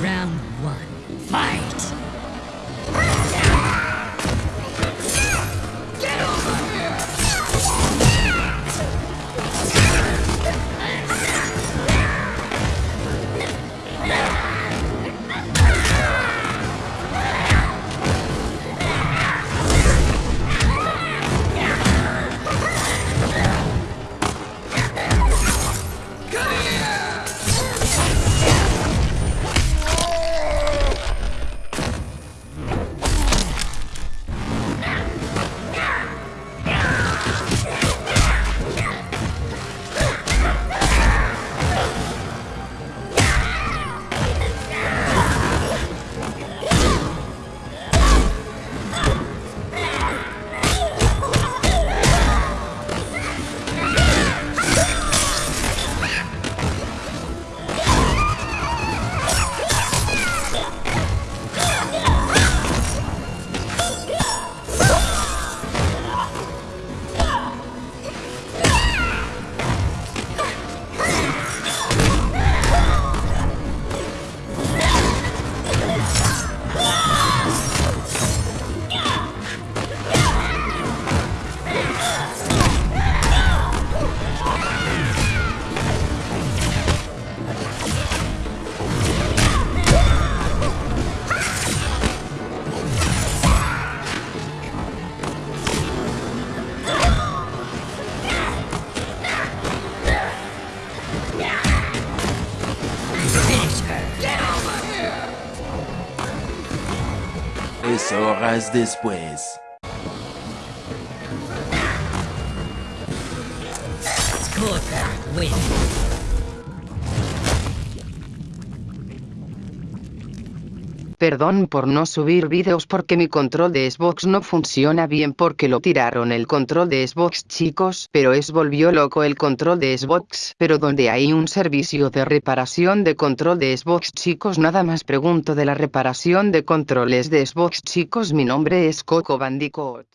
Round one. Fight! tres horas después. Perdón por no subir vídeos porque mi control de Xbox no funciona bien porque lo tiraron el control de Xbox chicos, pero es volvió loco el control de Xbox, pero donde hay un servicio de reparación de control de Xbox chicos nada más pregunto de la reparación de controles de Xbox chicos mi nombre es Coco Bandicoot.